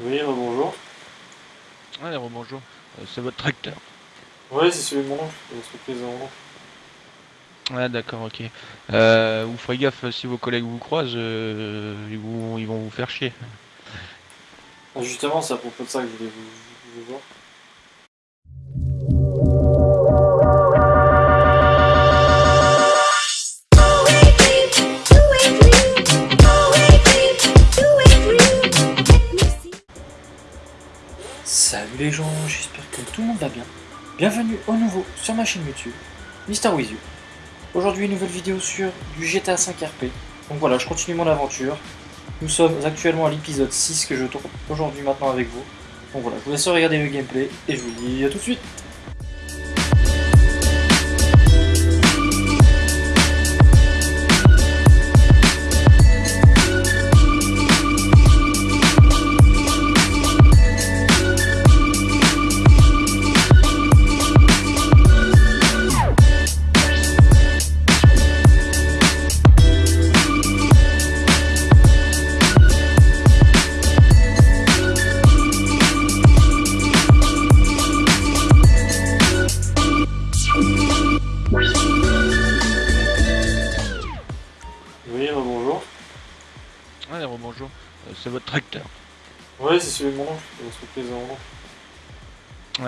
Oui, bonjour. Ouais, bonjour. Euh, c'est votre tracteur. Ouais, c'est celui de oncle, l'entreprise. Ouais, d'accord, ok. Euh, vous ferez gaffe euh, si vos collègues vous croisent, euh, ils, vous- ils vont vous faire chier. Ah, justement, c'est à propos de ça que je voulais vous, vous voir. Bienvenue au nouveau sur ma chaîne YouTube, Mister. Aujourd'hui, une nouvelle vidéo sur du GTA 5 RP. Donc voilà, je continue mon aventure. Nous sommes actuellement à l'épisode 6 que je tourne aujourd'hui maintenant avec vous. Donc voilà, je vous laisse regarder le gameplay et je vous dis à tout de suite.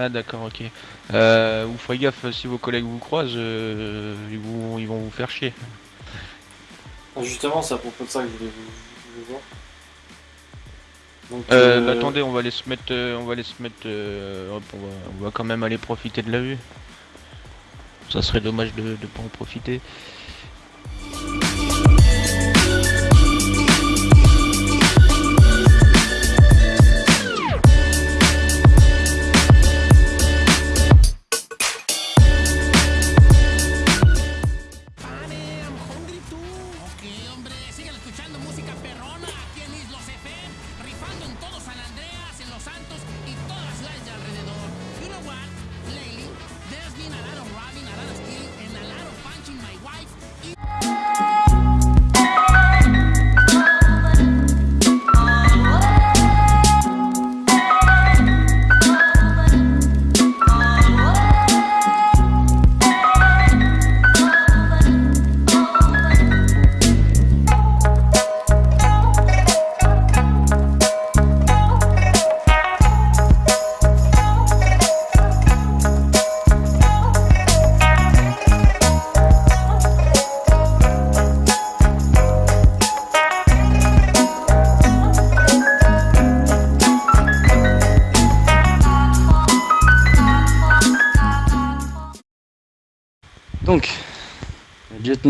Ouais, d'accord, ok. Euh, vous ferez gaffe si vos collègues vous croisent, euh, ils, vous- ils vont vous faire chier. Ah, justement, c'est à propos de ça que je voulais vous, vous voir. Donc, Euh, euh, bah, attendez, on va aller se mettre, euh, on va aller se mettre, hop, on va, on va quand même aller profiter de la vue. Ça serait dommage de ne pas en profiter.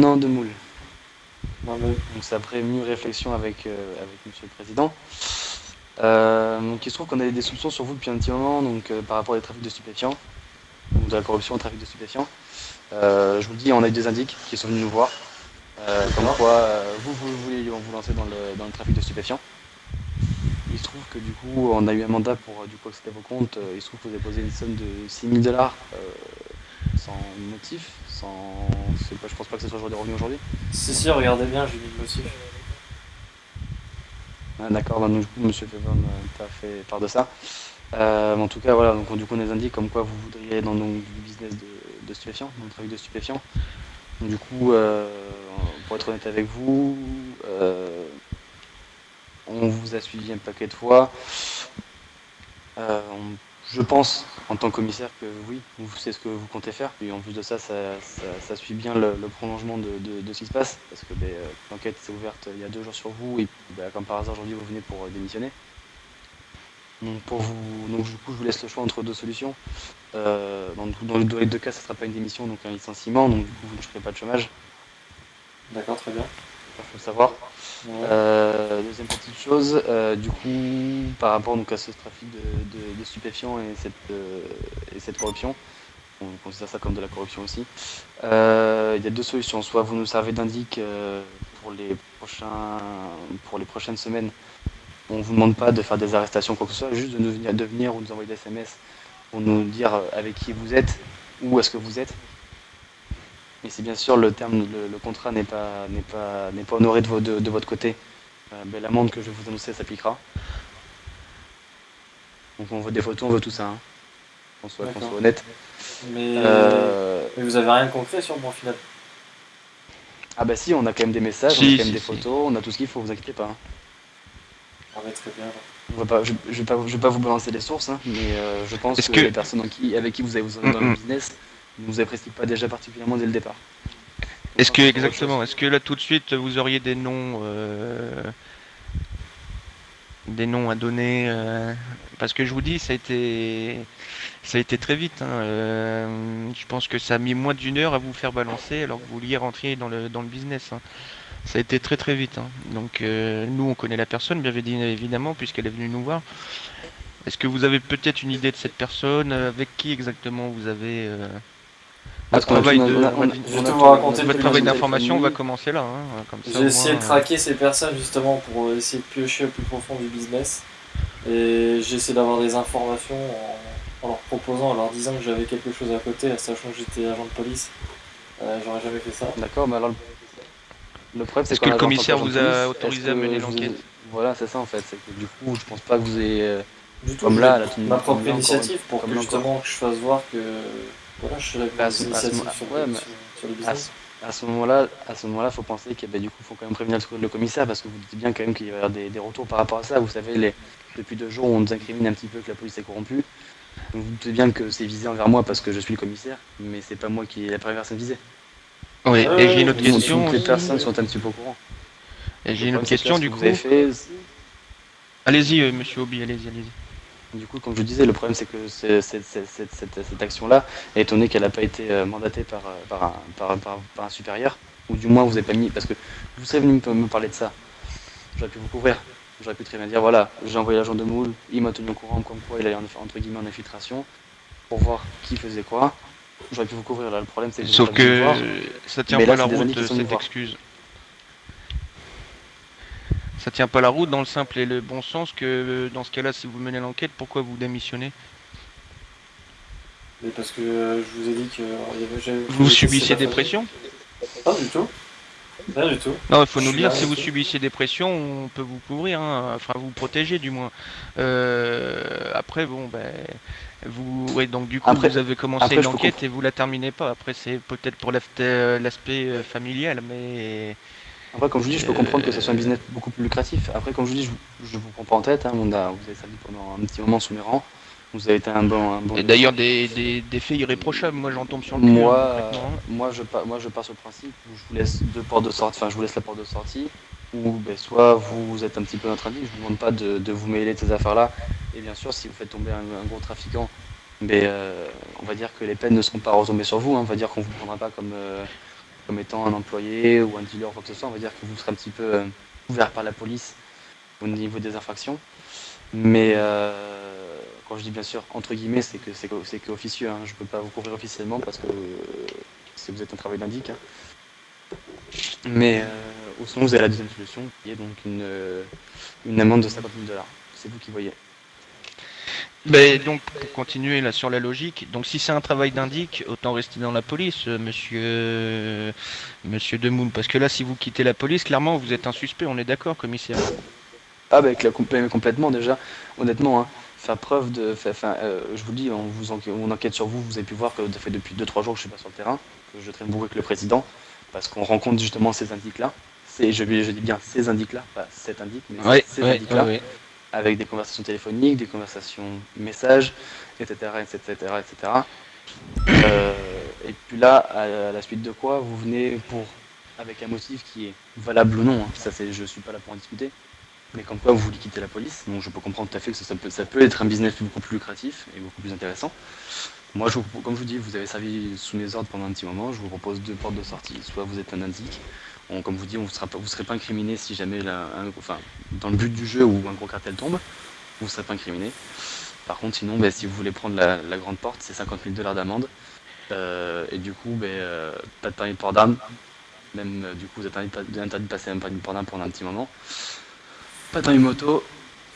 Lieutenant de Moule. non, mais- Donc c'est après mûre réflexion avec, euh, avec Monsieur le Président. Euh, donc il se trouve qu'on avait des soupçons sur vous depuis un petit moment, donc euh, par rapport au trafic de stupéfiants, ou de la corruption au trafic de stupéfiants. Euh, je vous le dis, on a eu des indices qui sont venus nous voir, euh, comme quoi euh, vous, vous voulez vous lancer dans le, dans le trafic de stupéfiants. Il se trouve que du coup, on a eu un mandat pour du coup accéder à vos comptes. Il se trouve que vous avez posé une somme de 6000 dollars sans motif, sans. c'est pas- je pense pas que ce soit jour des revenus aujourd'hui. Si, si, regardez bien, j'ai mis le motif. Ah, D'accord, bah, donc, du coup, Monsieur Fevon euh, t'a fait part de ça. Euh, en tout cas, voilà, donc du coup, on nous indique comme quoi vous voudriez aller dans donc, du business de, de stupéfiants, dans le trafic de stupéfiants. Donc, du coup, euh, pour être honnête avec vous, euh, on vous a suivi un paquet de fois. On- je pense, en tant que commissaire, que oui, vous savez ce que vous comptez faire. Puis en plus de ça, ça, ça- ça suit bien le, le prolongement de, de- de ce qui se passe. Parce que ben, euh, l'enquête s'est ouverte il y a deux jours sur vous. Et ben, comme par hasard, aujourd'hui, vous venez pour euh, démissionner. Donc, pour vous, donc, du coup, je vous laisse le choix entre deux solutions. Euh, dans, dans le- dans les deux cas, ça ne sera pas une démission, donc un licenciement. Donc, du coup, vous ne ferez pas de chômage. D'accord, très bien. Il faut le savoir. Euh, deuxième petite chose, euh, du coup, par rapport à ce trafic de, de- stupéfiants et cette, euh, et cette corruption, on considère ça comme de la corruption aussi, il y a deux solutions. Soit vous nous servez d'indic pour, les prochaines semaines, on ne vous demande pas de faire des arrestations, quoi que ce soit, juste de, nous venir, de venir ou nous envoyer des SMS pour nous dire avec qui vous êtes, où est-ce que vous êtes. Mais si bien sûr le terme, le, le contrat n'est pas, n'est pas, n'est pas honoré de, vo- de- de votre côté, euh, ben, l'amende que je vais vous annoncer s'appliquera. Donc on veut des photos, on veut tout ça. Hein. Qu'on soit, qu'on D'accord. soit honnête. Mais... Euh, mais vous avez rien de concret sur le bon final? Ah bah si, on a quand même des messages, on a quand même si, des si. photos, on a tout ce qu'il faut, vous inquiétez pas. hein. Ah ouais, très bien. alors. On va pas, je, je vais pas, je vais pas vous balancer les sources, hein, mais euh, je pense que, les personnes en qui- avec qui vous avez vous êtes dans le Mm, mm. business ne vous apprécient pas déjà particulièrement dès le départ. Est-ce que exactement, est-ce que là tout de suite vous auriez des noms, euh, des noms à donner euh, Parce que je vous dis, ça a été, ça a été très vite. hein, euh, je pense que ça a mis moins d'une heure à vous faire balancer alors que vous vouliez rentrer dans le dans le business. hein. Ça a été très très vite. hein. Donc nous on connaît la personne, bien évidemment, puisqu'elle est venue nous voir. Est-ce que vous avez peut-être une idée de cette personne Avec qui exactement vous avez travail de votre- travail d'information va commencer là. hein, J'ai essayé de euh, traquer ces personnes justement pour essayer de piocher au plus profond du business. Et j'ai essayé d'avoir des informations en, en leur proposant, en leur disant que j'avais quelque chose à côté, sachant que j'étais agent de police. Euh, J'aurais jamais fait ça. D'accord, mais alors le, le problème c'est Est-ce que le commissaire vous a autorisé à mener l'enquête Voilà, c'est ça en fait. C'est que du coup, je pense pas que vous ayez. euh, Du tout, Comme là, ma propre initiative pour que justement que je fasse voir que voilà, je suis là Bah, à ce- des à ce initiatives moment- sur, ouais, mais- sur, sur le à business. ce, à ce moment-là, à ce moment-là, faut penser que bah, du coup, faut quand même prévenir le, le commissaire parce que vous dites bien quand même qu'il va y avoir des, des retours par rapport à ça. Vous savez, les, depuis deux jours, on nous incrimine un petit peu que la police est corrompue. Donc vous doutez bien que c'est visé envers moi parce que je suis le commissaire, mais c'est pas moi qui est la première personne visée. Oui, Euh, et j'ai une autre question. Toutes les personnes sont un petit peu au courant. Et j'ai une autre question du que coup. Allez-y, euh, monsieur Obi, allez-y, allez-y. Du coup, comme je disais, le problème c'est que cette, cette- cette action-là, étonné qu'elle n'a pas été euh, mandatée par, euh, par, un, par, par- par un supérieur, ou du moins vous n'avez pas mis, parce que vous serez venu me, parler de ça, j'aurais pu vous couvrir, j'aurais pu très bien dire voilà, j'ai envoyé l'agent de moule, il m'a tenu au courant comme quoi il allait en, entre guillemets en infiltration, pour voir qui faisait quoi, j'aurais pu vous couvrir. Là, le problème c'est que Sauf que voir. ça tient pas la route venus cette excuse. Ça tient pas la route dans le simple et le bon sens que euh, dans ce cas-là, si vous menez l'enquête, pourquoi vous démissionnez? Mais parce que euh, je vous ai dit que euh, Vous subissez des pressions? Pas du tout. Pas du tout. Non, il faut Je nous dire, si vous subissez des pressions, on peut vous couvrir, hein, enfin vous protéger du moins. Euh, après, bon, ben, vous, ouais, donc du coup, Après- vous avez commencé l'enquête et vous la terminez pas. Après, c'est peut-être pour l'aspect l'aspect, familial, mais Après, comme je vous dis, je peux comprendre que ce soit un business beaucoup plus lucratif. Après, comme je vous dis, je, je vous prends pas en tête. hein, on a, vous avez servi pendant un petit moment sous mes rangs. Vous avez été un bon. Un bon et d'ailleurs des, des, des faits irréprochables. Moi, j'en tombe sur le moi, hein, euh, hein. moi, je pars, moi, je pars sur le principe où je vous laisse deux portes de sortie. Enfin, je vous laisse la porte de sortie. Ou ben, soit vous êtes un petit peu notre. Je vous demande pas de, de vous mêler de ces affaires-là. Et bien sûr, si vous faites tomber un, un gros trafiquant, ben, euh, on va dire que les peines ne seront pas retombées sur vous. hein. On va dire qu'on vous prendra pas comme euh, comme étant un employé ou un dealer ou quoi que ce soit. On va dire que vous serez un petit peu euh, couvert par la police au niveau des infractions. Mais euh, quand je dis bien sûr entre guillemets, c'est que c'est que, officieux. Hein. Je peux pas vous couvrir officiellement parce que euh, vous êtes un travail d'indic. hein. Mais euh, ou sinon vous avez la deuxième solution qui est donc une, une amende de 50 000 dollars. C'est vous qui voyez. Ben, donc, pour continuer là sur la logique, donc si c'est un travail d'indic, autant rester dans la police, euh, monsieur, monsieur Demoule, parce que là, si vous quittez la police, clairement, vous êtes un suspect, on est d'accord, commissaire. Ah bah avec la complè- complètement déjà, honnêtement, hein, faire preuve de, euh, je vous le dis, on vous enquête, on enquête sur vous, vous avez pu voir que ça fait depuis 2-3 jours que je suis pas sur le terrain, que je traîne beaucoup avec le président, parce qu'on rencontre justement ces indices-là. C'est, je, je dis bien ces indices-là, pas cet indique, mais Ouais, ces ouais, indices-là, ouais, ouais. Avec des conversations téléphoniques, des conversations messages, etc., etc., etc. Euh, et puis là, à la suite de quoi, vous venez pour, avec un motif qui est valable ou non, hein, ça c'est, je suis pas là pour en discuter, mais comme quoi vous voulez quitter la police, donc je peux comprendre tout à fait que ça, peut, être un business beaucoup plus lucratif et beaucoup plus intéressant. Moi, comme je vous dis, vous avez servi sous mes ordres pendant un petit moment, je vous propose deux portes de sortie. Soit vous êtes un indique, comme vous dis, on ne vous serez pas incriminé si jamais, dans le but du jeu où un gros cartel tombe, vous ne serez pas incriminé. Par contre, sinon, ben, si vous voulez prendre la, grande porte, c'est 50 000 dollars d'amende. Euh, et du coup, ben, euh, pas de permis de port d'armes. Même euh, du coup, vous êtes interdit de, passer un permis de port d'armes pendant un petit moment. Pas de permis moto.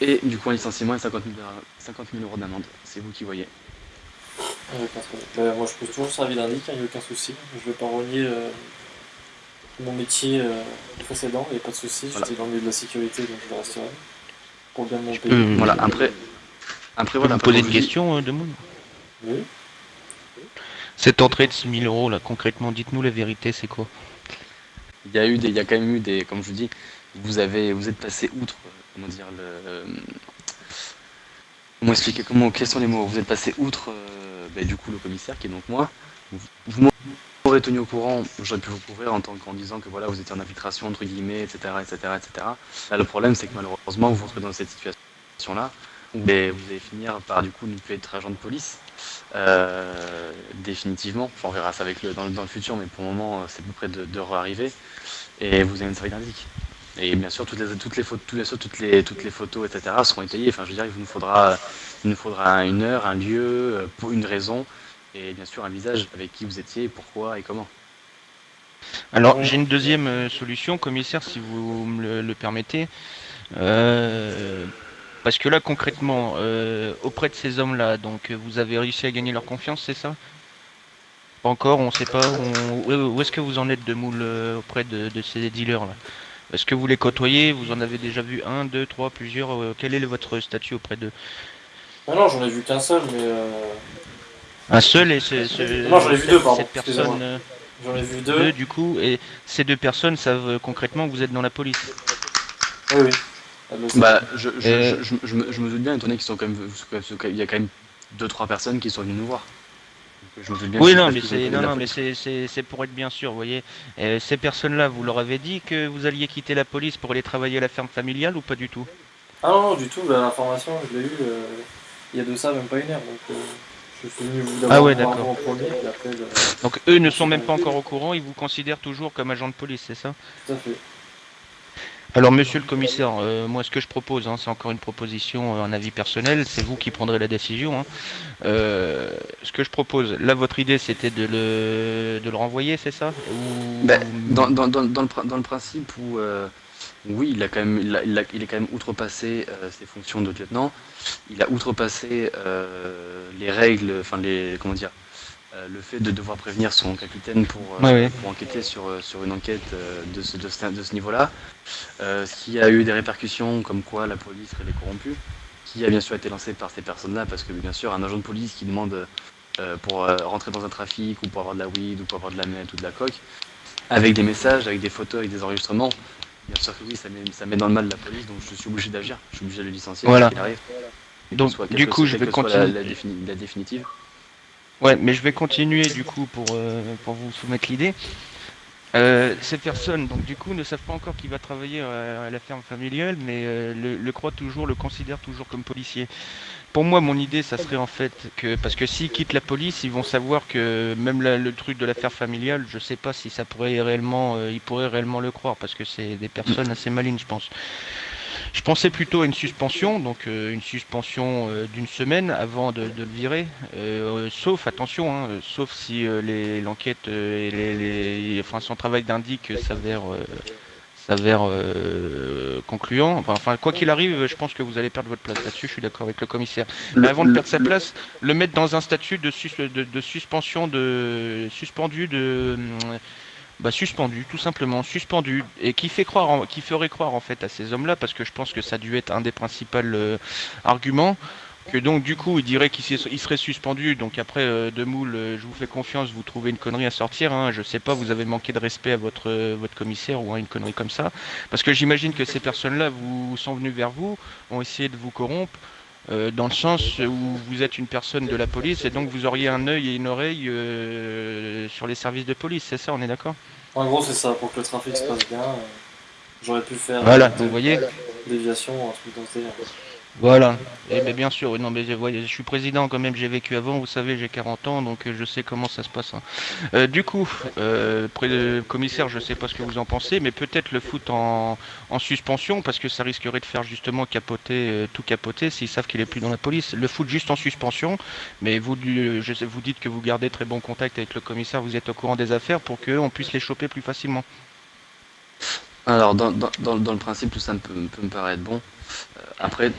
Et du coup, un licenciement et 50 000, dollars- 50 000 euros d'amende. C'est vous qui voyez. Mais moi, je peux toujours servir d'indic, il n'y a aucun souci. Je vais pas renier mon métier euh, précédent, il n'y a pas de souci. Voilà. J'étais dans le milieu de la sécurité, donc je le resterai. Pour bien mon pays. Voilà, après, Après, voilà, vous poser une question, euh, de Moon Oui. Cette entrée de 6000 euros, là, concrètement, dites-nous la vérité, c'est quoi? Il y a eu des, il y a quand même eu des, comme je vous dis, vous avez, vous êtes passé outre, euh, comment dire, le, comment expliquer, comment, quels sont les mots? Vous êtes passé outre, euh, ben, du coup, le commissaire qui est donc moi. Vous, vous m'aurez tenu au courant, j'aurais pu vous couvrir en tant qu'en disant que voilà, vous étiez en infiltration entre guillemets, etc., etc., etc. Là, le problème, c'est que malheureusement, vous vous retrouvez dans cette situation-là où vous allez finir par du coup ne plus être agent de police. Euh, définitivement, Enfin, on verra ça avec le, dans, le- futur, mais pour le moment, euh, c'est à peu près de, de réarriver. Et vous avez une série d'indices. Et bien sûr, toutes les, toutes les photos, etc., seront étayées. Enfin, je veux dire, il nous faudra, il nous faudra une heure, un lieu, euh, pour une raison, et bien sûr un visage avec qui vous étiez, pourquoi et comment. Alors, j'ai une deuxième euh, solution, commissaire, si vous me le, le permettez. Euh, parce que là, concrètement, euh, auprès de ces hommes-là, donc vous avez réussi à gagner leur confiance, c'est ça? Pas encore, on sait pas. on- Où est-ce que vous en êtes de moule auprès de, de ces dealers-là? Est-ce que vous les côtoyez? Vous en avez déjà vu un, deux, trois, plusieurs euh, Quel est votre statut auprès d'eux? Ah non, j'en ai vu qu'un seul, mais euh, Un seul et ce, ce- Non, j'en ai vu cette- deux, pardon, cette personne, euh, j'en ai vu deux deux. du coup, et ces deux personnes savent euh, concrètement que vous êtes dans la police. Oui, oui. Sait. Bah, je, je, Euh, je, je, je me, je me doute bien, étant donné qu'ils sont quand même, il y a quand même deux trois personnes qui sont venues nous voir. Je me bien Oui, non, mais c'est non, mais c'est pour être bien sûr, vous voyez. Euh, ces personnes-là, vous leur avez dit que vous alliez quitter la police pour aller travailler à la ferme familiale ou pas du tout? Ah non, non, du tout, l'information, je l'ai eue euh, il y a de ça même pas une heure. Donc, euh, Ah ouais, d'accord. Donc eux ne sont même pas encore au courant, ils vous considèrent toujours comme agent de police, c'est ça tout à fait. Alors, monsieur le commissaire, euh, moi, ce que je propose, hein, c'est encore une proposition, euh, un avis personnel, c'est vous qui prendrez la décision. hein. Euh, ce que je propose, là, votre idée, c'était de le, de le renvoyer, c'est ça? Ou- Ben, dans, dans, dans, le, dans le principe où, euh, oui, il, a quand même, il, a- il, a- il est quand même outrepassé euh, ses fonctions de lieutenant, il a outrepassé euh, les règles, enfin les, comment dire, euh, le fait de devoir prévenir son capitaine pour, Ouais, pour enquêter sur, sur une enquête de ce, de ce, de ce niveau-là, ce qui a eu des répercussions comme quoi la police elle est corrompue, qui a bien sûr été lancé par ces personnes-là, parce que bien sûr un agent de police qui demande pour rentrer dans un trafic ou pour avoir de la weed ou pour avoir de la meth ou de la coque, avec des messages, avec des photos, avec des enregistrements. Bien sûr que oui, ça met, ça met dans le mal la police, donc je suis obligé d'agir. Je suis obligé de le licencier Voilà. qu'il arrive. Donc, soit- du coup, soit- je vais la, continuer. la, défini- la définitive. Ouais, mais je vais continuer du coup pour, euh, pour vous soumettre l'idée. Euh, ces personnes, donc du coup, ne savent pas encore qu'il va travailler à, à la ferme familiale, mais euh, le, le croient toujours, le considèrent toujours comme policier. Pour moi, mon idée, ça serait en fait que, parce que s'ils quittent la police, ils vont savoir que même le truc de l'affaire familiale, je sais pas si ça pourrait réellement, euh, ils pourraient réellement le croire, parce que c'est des personnes assez malines, je pense. Je pensais plutôt à une suspension, donc euh, une suspension euh, d'une semaine avant de, le virer, sauf, attention, hein, sauf si l'enquête et les, enfin, son travail d'indique s'avère s'avère euh, concluant. Enfin, enfin, quoi qu'il arrive, je pense que vous allez perdre votre place là-dessus, je suis d'accord avec le commissaire. Mais avant de perdre sa place, le mettre dans un statut de, sus- de, de suspension de suspendu de hum, bah, suspendu, tout simplement, suspendu, et qui fait croire, en- qui ferait croire en fait à ces hommes-là, parce que je pense que ça a dû être un des principaux euh, arguments, que donc du coup il dirait qu'il serait suspendu, donc après euh, de moule, euh, je vous fais confiance, vous trouvez une connerie à sortir, hein, je sais pas, vous avez manqué de respect à votre euh, votre commissaire ou à une connerie comme ça, parce que j'imagine que ces personnes-là vous sont venues vers vous, ont essayé de vous corrompre. euh, dans le sens où vous êtes une personne de la police et donc vous auriez un œil et une oreille sur les services de police, c'est ça, on est d'accord? En gros, c'est ça, pour que le trafic se passe bien. J'aurais pu faire Voilà, vous voyez? déviation, un truc dans ce. Voilà. Et bien, bien sûr, oui, non, mais je, voyez, je suis président quand même, j'ai vécu avant, vous savez, j'ai 40 ans, donc euh, je sais comment ça se passe. hein. Euh, du coup, euh, pré- euh, commissaire, je sais pas ce que vous en pensez, mais peut-être le foot en, en suspension, parce que ça risquerait de faire justement capoter, euh, tout capoter, s'ils savent qu'il est plus dans la police. Le foot juste en suspension, mais vous, je sais, vous dites que vous gardez très bon contact avec le commissaire, vous êtes au courant des affaires pour qu'on puisse les choper plus facilement. Alors, dans, dans, dans, dans le principe, tout ça me peut, peut me paraître bon. Euh, après,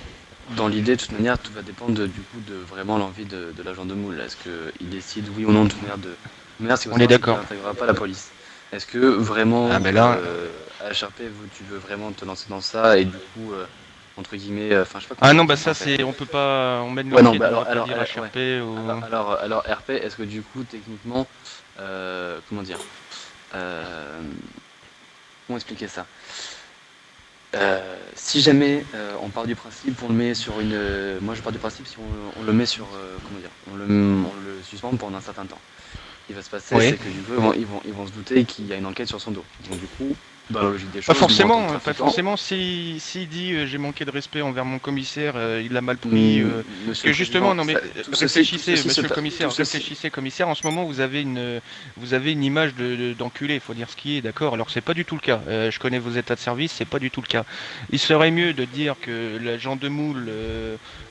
dans l'idée, de toute manière, tout va dépendre de- du coup de vraiment l'envie de, de l'agent de moule. Est-ce qu'il décide, oui ou non, de toute manière, de. de toute manière, si On est d'accord. n'intégrera pas la police. Est-ce que vraiment, Ah, mais là- euh, HRP, vous, tu veux vraiment te lancer dans ça et du coup, euh, entre guillemets. euh, Enfin, je sais pas. Ah non, on bah ça c'est, on peut pas, on mène Ouais, non, bah alors- alors, HRP ou... Alors, alors, RP, est-ce que du coup, techniquement, euh, comment dire euh, Comment expliquer ça? Euh, Si jamais euh, on part du principe, on le met sur une. euh, moi, je pars du principe si on, on le met sur. euh, comment dire on le, on le suspend pendant un certain temps. Qui va se passer, Oui. c'est que du coup, ils vont, ils vont, ils vont se douter qu'il y a une enquête sur son dos. Donc, du coup, dans la logique des choses. Pas forcément, pas forcément. Si s'il dit euh, j'ai manqué de respect envers mon commissaire, euh, il l'a mal pris. mm, euh, Parce que justement, non mais réfléchissez, monsieur le commissaire, réfléchissez, commissaire. En ce moment, vous avez une, vous avez une image de de- d'enculé, il faut dire ce qui est, d'accord. Alors c'est pas du tout le cas. Je connais vos états de service, c'est pas du tout le cas. Il serait mieux de dire que l'agent de Moule,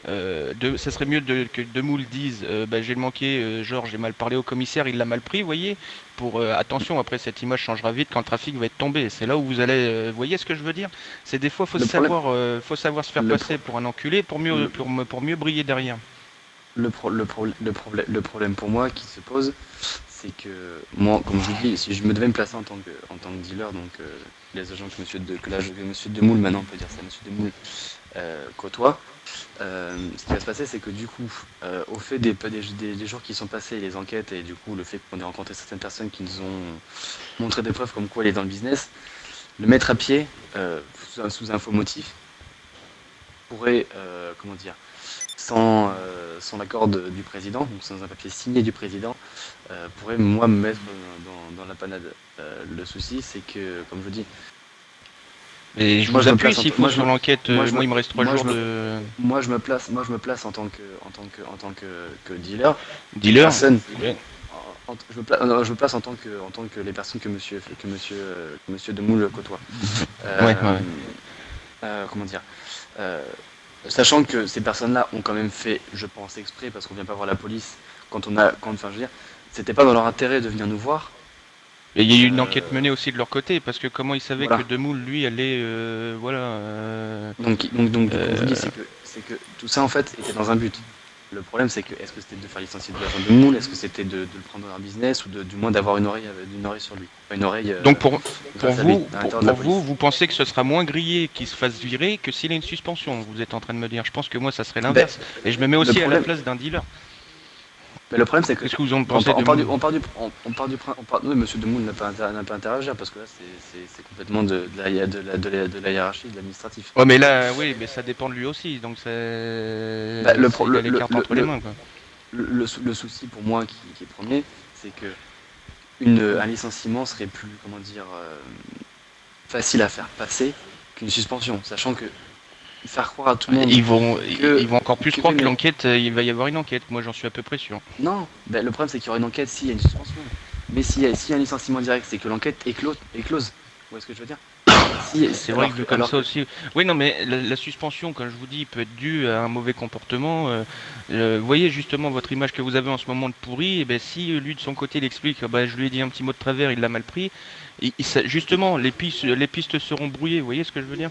de, ça serait mieux de, que de Moule dise, euh, bah, j'ai manqué, euh, genre j'ai mal parlé au commissaire, il l'a mal pris, vous voyez. Pour euh, attention, après cette image changera vite quand le trafic va être tombé. C'est là où vous allez, euh, vous voyez ce que je veux dire? C'est des fois faut Le problème- savoir, euh, faut savoir se faire passer pour un enculé pour mieux, Le- pour, mieux briller derrière. Le, pro- le, pro- le, problème, le problème pour moi qui se pose, c'est que moi, comme je vous dis, si je me devais me placer en tant que, en tant que dealer, donc euh, les agents que monsieur, de, que l'âge- que monsieur Demoule, maintenant on peut dire ça, monsieur Demoule, euh, côtoie, euh, ce qui va se passer, c'est que du coup, euh, au fait des, jours qui sont passés, les enquêtes, et du coup le fait qu'on ait rencontré certaines personnes qui nous ont montré des preuves comme quoi il est dans le business, le mettre à pied, euh, sous, un- sous info motif, pourrait, comment dire, sans, l'accord du président, donc sans un papier signé du président, pourrait moi me mettre dans, dans la panade. Le souci, c'est que, comme je vous dis, Et je Moi, vous appuie s'il tant- faut moi, sur l'enquête. moi, euh, Moi, me- il me reste trois moi, jours me- de moi je me place, moi je me place en tant que, en tant que, en tant que, que dealer. dealer. Personne. Ouais. En- en- je, me place, non, je me place en tant que, en tant que les personnes que monsieur, que monsieur, euh, que monsieur Demoule côtoie. Euh, Ouais, ouais. euh, comment dire euh, Sachant que ces personnes-là ont quand même fait, je pense, exprès, parce qu'on vient pas voir la police quand on a, quand, enfin, je veux dire, c'était pas dans leur intérêt de venir nous voir. Et il y a eu une Euh, enquête menée aussi de leur côté parce que comment ils savaient Voilà. que Demoule lui allait, euh, voilà. euh, Donc, donc, donc, Euh. c'est que, que tout ça en fait était dans un but. Le problème, c'est que est-ce que c'était de faire licencier de l'agent de Moule, est-ce que c'était de, de le prendre dans un business ou de, du moins d'avoir une oreille, une oreille sur lui, une oreille. Donc pour, pour vous, pour, vous, vous pensez que ce sera moins grillé qu'il se fasse virer que s'il a une suspension? Vous êtes en train de me dire. Je pense que moi ça serait l'inverse. Et je me mets aussi à la place d'un dealer. Mais le problème, c'est que Qu'est-ce que vous en pensez on de part du, Demoule on part du, on, on part du, prin- on part, oui, Monsieur Demoule n'a pas, pas interagir parce que là, c'est- complètement de, de, la, de, la, de, la, de la hiérarchie, de l'administratif. Ouais, mais là, oui, mais ça dépend de lui aussi. Donc c'est. Bah, le c'est- pro- le- les cartes le- entre les le- mains. Quoi. Le, le sou- le souci pour moi qui, qui est premier, c'est que une, un licenciement serait plus, comment dire, euh, facile à faire passer qu'une suspension, sachant que faire croire à tout le monde. Ils vont, que- ils vont encore plus que- croire que l'enquête, euh, il va y avoir une enquête. Moi, j'en suis à peu près sûr. Non, ben, le problème c'est qu'il y aura une enquête s'il y a une suspension. Mais s'il y, a- s'il y a un licenciement direct, c'est que l'enquête est, close. est close. Vous voyez ce que je veux dire? Si- C'est vrai que vu comme alors ça aussi. Oui, non, mais la, la suspension, comme je vous dis, peut être due à un mauvais comportement. euh, euh, vous voyez justement votre image que vous avez en ce moment de pourri. Et ben, si lui de son côté il explique, ah ben, je lui ai dit un petit mot de travers, il l'a mal pris. Et, et ça- justement, les pistes, les pistes seront brouillées. Vous voyez ce que je veux dire?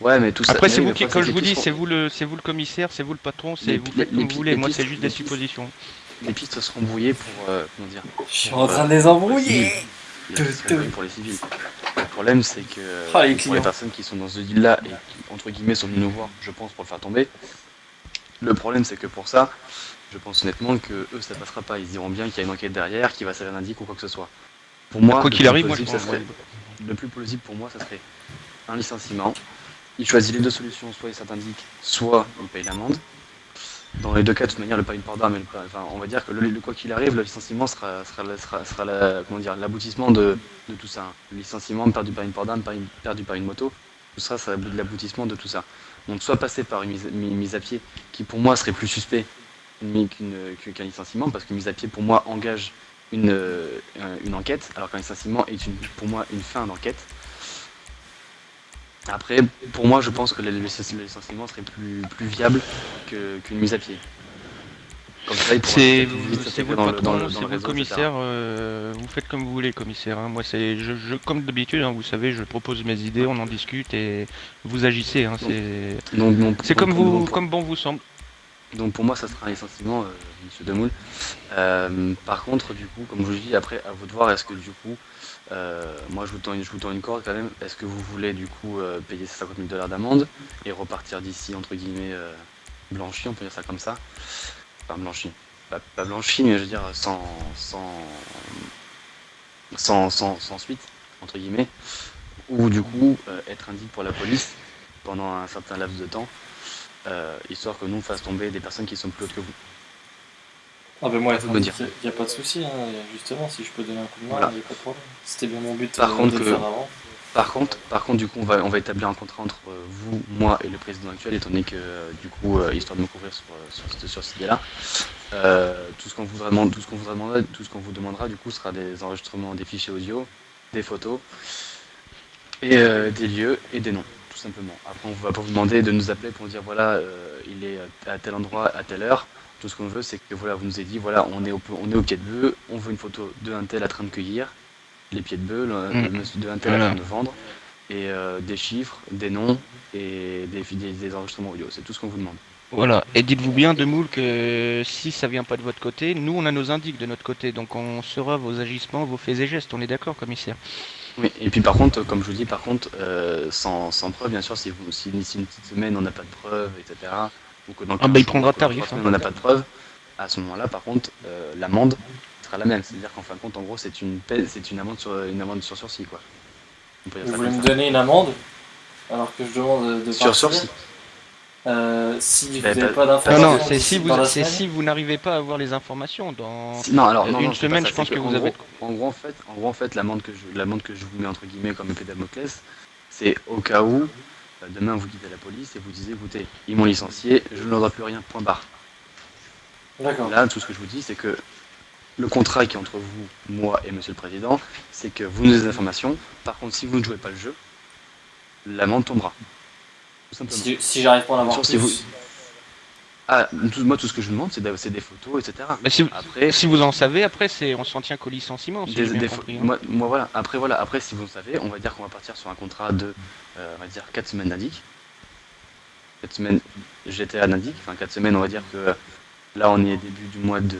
Ouais, mais tout ça. Après, c'est vous qui, comme je vous dis, c'est vous le, c'est vous le commissaire, c'est vous le patron, c'est vous faites comme vous voulez. Moi, c'est juste des suppositions. Les pistes seront brouillées pour. euh, comment dire Je suis en train euh, de les embrouiller. pour les civils. Le problème, c'est que Ah, les pour les personnes qui sont dans ce deal-là et qui, entre guillemets, sont venues nous voir, je pense, pour le faire tomber, le problème, c'est que pour ça, je pense honnêtement que eux, ça passera pas. Ils diront bien qu'il y a une enquête derrière, qui va servir d'indice ou quoi que ce soit. Pour moi, Quoi qu'il arrive, moi, je pense. serait- le plus plausible pour moi, ça serait un licenciement. Il choisit les deux solutions, soit il s'indique, soit il paye l'amende. Dans les deux cas, de toute manière, le pas une part d'arme, et le pas- enfin, on va dire que le, quoi qu'il arrive, le licenciement sera, sera, sera, comment dire, l'aboutissement de, de tout ça. Le licenciement perdu par une part d'arme, par une- perdu par une moto, tout ça, c'est l'aboutissement de tout ça. Donc, soit passer par une mise, mi- mise à pied, qui pour moi serait plus suspect qu'un licenciement, parce qu'une mise à pied pour moi engage une, euh, enquête, alors qu'un licenciement est pour moi une fin d'enquête. Après, pour moi, je pense que le licenciement serait plus, plus viable qu'une mise à pied. C'est vous le patron, c'est vous le commissaire. euh, vous faites comme vous voulez, commissaire. hein. Moi, c'est je, je- comme d'habitude. hein, vous savez, je propose mes idées, on en discute et vous agissez. hein, c'est comme vous, comme bon vous semble. Donc pour moi, ça sera un licenciement, euh, Monsieur Demoule. Euh, par contre, du coup, comme je vous dis, après, à vous de voir, est-ce que du coup, euh, moi je vous, tends une, corde quand même, est-ce que vous voulez du coup euh, payer ces 50 000 dollars d'amende et repartir d'ici, entre guillemets, euh, blanchi, on peut dire ça comme ça? Enfin, blanchi. Pas, blanchi, mais je veux dire sans, sans, sans, sans, suite, entre guillemets. Ou du coup, être indique pour la police pendant un certain laps de temps, histoire que nous on fasse tomber des personnes qui sont plus hautes que vous. Ah ben moi, il n'y a pas de souci, hein. justement, si je peux donner un coup de main, il Voilà. n'y a pas de problème. C'était bien mon but Par euh, contre de le que- faire avant. Par contre, par contre, du coup, on va, on va établir un contrat entre euh, vous, moi et le président actuel, étant donné que, euh, du coup, euh, histoire de me couvrir sur, sur, cette- sur cette idée-là, tout ce qu'on vous demande, tout ce qu'on vous demandera, tout ce qu'on vous demandera, du coup, sera des enregistrements des fichiers audio, des photos, et des lieux et des noms, tout simplement. Après, on va pas vous demander de nous appeler pour dire voilà, il est à tel endroit à telle heure. Tout ce qu'on veut, c'est que voilà, vous nous avez dit voilà, on est au, on est au pied de bœuf, on veut une photo de un tel à train de cueillir, les pieds de bœuf, Mm. monsieur de un tel à train de vendre, et euh, des chiffres, des noms et des, des, des enregistrements audio. C'est tout ce qu'on vous demande. Voilà. Et dites-vous bien, Demoule, que si ça vient pas de votre côté, nous on a nos indices de notre côté, donc on saura vos agissements, vos faits et gestes. On est d'accord, commissaire Oui, et puis par contre, comme je vous dis, par contre, euh, sans, sans preuve, bien sûr, si, vous, si d'ici une petite semaine on n'a pas de preuve, etc., ou que dans Ah bah, 15 il prendra tarif, hein. on n'a pas de preuve, à ce moment-là, par contre, euh, l'amende sera la même. C'est-à-dire qu'en fin de compte, en gros, c'est une, paie- c'est une amende sur une amende sur sursis, quoi. On peut dire Vous voulez me donner une amende alors que je demande de Sur sursis. Euh, si vous Bah, n'avez bah, pas Non, d'informations non, c'est d'ici si vous, dans la c'est si vous n'arrivez pas à avoir les informations dans. Si- Non, alors, Euh, non, une non, semaine, ça, je pense que vous en avez- gros- En gros, en fait, en gros, en fait, l'amende que je, l'amende que je vous mets entre guillemets comme épée Damoclès, c'est au cas où euh, demain vous quittez la police et vous disiez, écoutez, ils m'ont licencié, je ne leur dois plus rien. Point barre. D'accord. Là, tout ce que je vous dis, c'est que le contrat qui est entre vous, moi et Monsieur le Président, c'est que vous nous donnez des informations. Par contre, si vous ne jouez pas le jeu, l'amende tombera. Tout simplement. Si, si j'arrive pas à en avoir Bien sûr, plus. si vous- Ah, tout- moi, tout ce que je vous demande, c'est des photos, etc. Bah, si, vous- Après, si vous en savez, après, c'est on s'en tient qu'au licenciement, si Des- des compris. hein. moi, moi, voilà. Après voilà. Après si vous le savez, on va dire qu'on va partir sur un contrat de, euh, on va dire 4 semaines d'indic. 4 semaines GTA d'indic. Enfin 4 semaines, on va dire que là on est début du mois de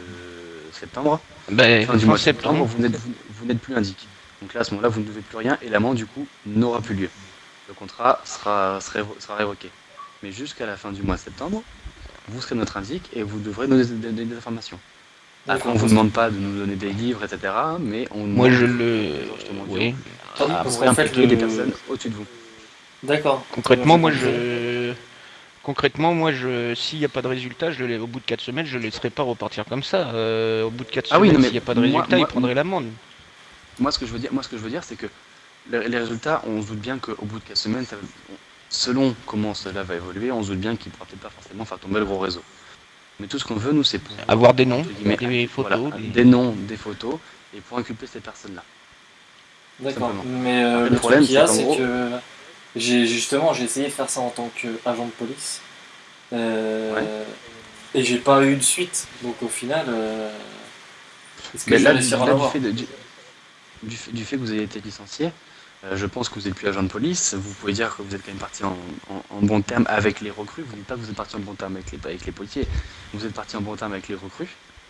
septembre. Bah, Fin du fin mois de septembre, septembre. vous n'êtes vous, vous n'êtes plus indic. Donc là à ce moment-là, vous ne devez plus rien et l'amende du coup n'aura plus lieu. Le contrat sera sera, sera révoqué. Mais jusqu'à la fin du mois de septembre, vous serez notre indic et vous devrez nous donner des, informations. Après, D'accord. on vous demande pas de nous donner des livres, etc. Mais on Moi, demande je des le. Oui. Ah, parce qu'en fait, le- des personnes au-dessus de vous. D'accord. Concrètement, moi, je. Concrètement, moi, je, s'il n'y a pas de résultat, je le... au bout de 4 semaines, je ne laisserai pas repartir comme ça. Euh, au bout de 4 Ah oui, semaines, mais s'il n'y a pas de résultat, moi- il prendrait l'amende. Moi, ce que je veux dire, moi, ce que je veux dire, c'est que les, les résultats, on se doute bien qu'au bout de 4 semaines, ça- selon comment cela va évoluer, on se doute bien qu'il ne pourra peut-être pas forcément faire tomber le gros réseau. Mais tout ce qu'on veut, nous, c'est pour Avoir des noms, des photos. voilà, des- des noms, des photos, et pour inculper ces personnes-là. D'accord. Mais euh, Après, le, le problème, qu'il y a, c'est que j'ai justement j'ai essayé de faire ça en tant qu'agent de police. Euh, Et j'ai pas eu de suite. Donc au final, euh, est-ce que Mais je là, vais du, là, fait de- du, du fait, du fait que vous avez été licencié, euh, je pense que vous n'êtes plus agent de police. Vous pouvez dire que vous êtes quand même parti en, bon terme avec les recrues. Vous dites pas que vous êtes parti en bon terme avec les, policiers. Vous êtes parti en bon terme avec les recrues.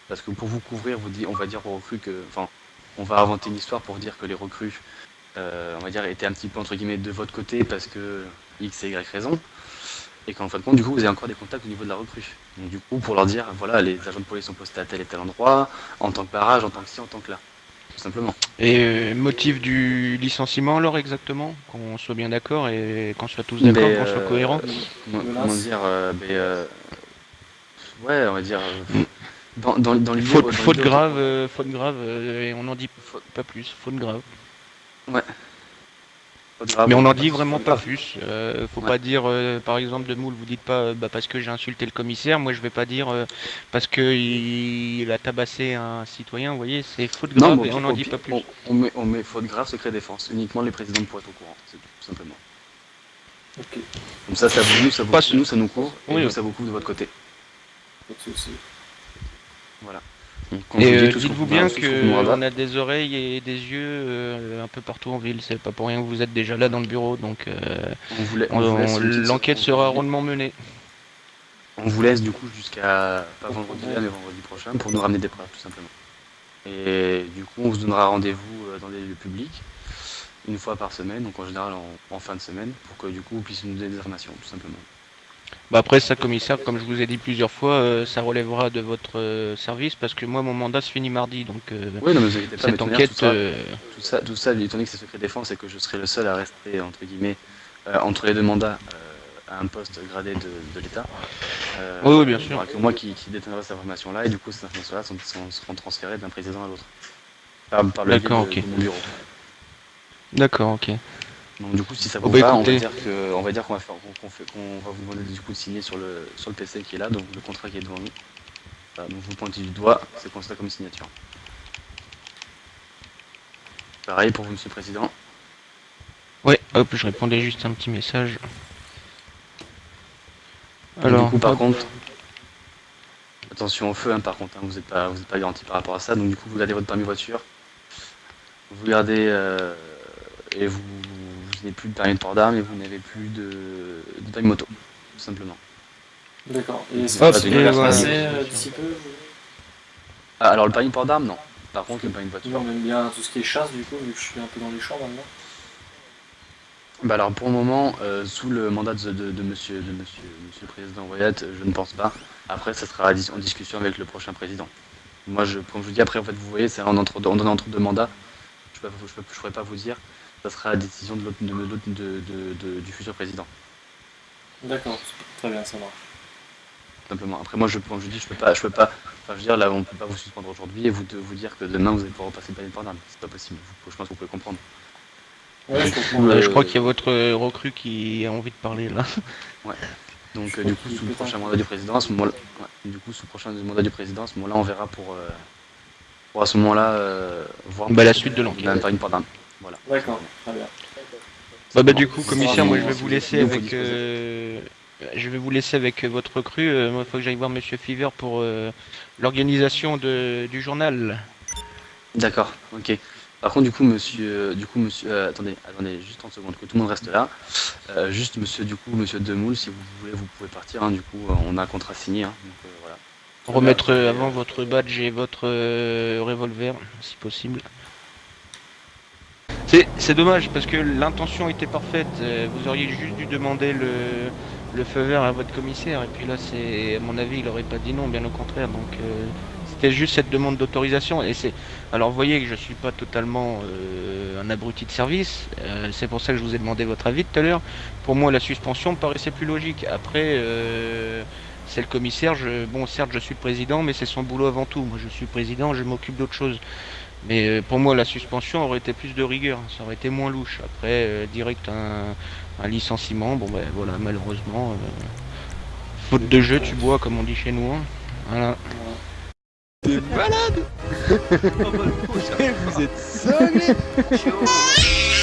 Parce que pour vous couvrir, vous on va dire aux recrues que. Enfin, on va inventer une histoire pour dire que les recrues, euh, on va dire, étaient un petit peu entre guillemets de votre côté parce que X et Y raison. Et qu'en fin de compte, du coup, vous avez encore des contacts au niveau de la recrue. Donc, du coup, pour leur dire, voilà, les agents de police sont postés à tel et tel endroit, en tant que barrage, en tant que ci, en tant que là. Tout simplement. Et euh, motif du licenciement, alors, exactement? Qu'on soit bien d'accord et qu'on soit tous d'accord, qu'on soit euh, cohérent? Comment, Menace. comment dire euh, euh, Ouais, on va dire. euh, dans, dans, dans Faute, faute grave, euh, faute grave, euh, et on n'en dit Faute- pas plus, faute grave. grave, Mais on n'en dit vraiment pas plus. Euh, faut Ouais. pas dire, euh, par exemple, de moule, vous dites pas euh, bah, parce que j'ai insulté le commissaire. Moi, je vais pas dire euh, parce que il, il a tabassé un citoyen. Vous voyez, c'est faute grave Non, et on n'en dit pas plus. On, on met, on met faute grave, secret défense. Uniquement les présidents pourraient être au courant, c'est tout, tout simplement. Ok, Comme ça, ça vous, nous, ça, vous, nous, ça nous couvre, et Oui, ça vous couvre de votre côté. pas de. Voilà. Quand Et euh, dites-vous vous bien qu'on a des oreilles et des yeux euh, un peu partout en ville. C'est pas pour rien que vous êtes déjà là dans le bureau. Donc, euh, l'enquête sera rondement menée. On vous laisse du coup jusqu'à pas vendredi là mais vendredi prochain pour nous ramener des preuves tout simplement. Et du coup on vous donnera rendez-vous euh, dans des lieux publics une fois par semaine, donc en général en, en fin de semaine, pour que du coup vous puissiez nous donner des informations tout simplement. Bah après ça commissaire, comme je vous ai dit plusieurs fois, euh, ça relèvera de votre euh, service parce que moi mon mandat se finit mardi donc euh, Oui non mais vous pas, cette enquête tout ça, tout ça, tout ça, étant donné que c'est secret défense et que je serai le seul à rester entre guillemets entre les deux mandats à un poste gradé de, de l'État. Oui, oui, bien sûr. que moi qui, qui détiendrai cette information-là et du coup ces informations-là sont, sont- seront transférées d'un président à l'autre. Par, par le biais D'accord, de, ok. de mon bureau. D'accord, ok. Donc du coup si ça Oh, vous bah, va, on va dire que on va dire qu'on va faire qu'on vous demander du coup de signer sur le sur le PC qui est là, donc le contrat qui est devant nous. Voilà, donc vous pointez du doigt, c'est considéré comme signature. Pareil pour vous monsieur le président. Ouais, hop, je répondais juste un petit message. Alors, du coup, par hop. contre, attention au feu, hein, par contre, hein, vous n'êtes pas, vous êtes pas garanti par rapport à ça. Donc, du coup, vous gardez votre permis voiture, vous gardez euh, et vous n'avez plus de permis de port d'armes et vous n'avez plus de, de permis moto, tout simplement. D'accord. Et ça va se passer d'ici peu vous Ah, alors, le permis de port d'armes, non. Par contre, le permis de voiture. Nous, on aime bien tout ce qui est chasse, du coup, vu que je suis un peu dans les champs maintenant. Bah alors pour le moment, euh, sous le mandat de, de, de monsieur, de monsieur, monsieur le président Wyatt, euh, je ne pense pas. Après, ça sera en discussion avec le prochain président. Moi, je, comme je vous dis, après, en fait, vous voyez, c'est en entre, on donne entre deux mandats. Je ne pourrais pas vous dire. Ça sera la décision de de, de, de- de- du futur président. D'accord, très bien, ça marche. tout Simplement. Après, moi, je, comme je dis, je peux pas, je peux pas. Enfin, je veux dire, là, on peut pas vous suspendre aujourd'hui et vous, de, vous dire que demain vous allez pouvoir repasser le port d'armes. C'est pas possible. Vous- je pense que vous pouvez comprendre. Ouais, je Du comprends. coup, Euh, je crois qu'il y a votre recrue qui a envie de parler là. Donc, Je euh, du coup, sous le prochain mandat du président, à ce moment-là, ouais, du coup, sous le prochain mandat du président, à ce moment-là, on verra pour, euh, pour à ce moment-là euh, voir Bah, la suite de l'enquête. Voilà. D'accord, très bien. Bah, bah du coup, commissaire, moi je vous- vais vous laisser avec, euh, je vais vous laisser avec votre recrue. Euh, moi, il faut que j'aille voir Monsieur Fever pour euh, l'organisation de- du journal. D'accord, ok. Par contre, du coup, monsieur, euh, du coup, monsieur, euh, attendez, attendez, juste 30 secondes, que tout le monde reste là. Euh, juste, monsieur, du coup, monsieur Demoule, si vous voulez, vous pouvez partir. hein, du coup, euh, on a un contrat signé. hein, donc, euh, voilà. Remettre euh, avant votre badge et votre euh, revolver, si possible. C'est dommage parce que l'intention était parfaite. euh, Vous auriez juste dû demander le, le feu vert à votre commissaire. Et puis là, c'est à mon avis, il aurait pas dit non, bien au contraire. Donc euh, c'était juste cette demande d'autorisation. Et c'est alors vous voyez que je suis pas totalement euh, un abruti de service. c'est pour ça que je vous ai demandé votre avis tout à l'heure. Pour moi, la suspension me paraissait plus logique. Après. c'est le commissaire. Bon, certes, je suis président, mais c'est son boulot avant tout. Moi, je suis président, je m'occupe d'autre chose. Mais euh, pour moi, la suspension aurait été plus de rigueur. Ça aurait été moins louche. Après, euh, direct un, un licenciement. Bon, ben voilà, malheureusement, euh, faute de jeu, tu bois, comme on dit chez nous. hein. Voilà. Voilà. T'es malade Vous êtes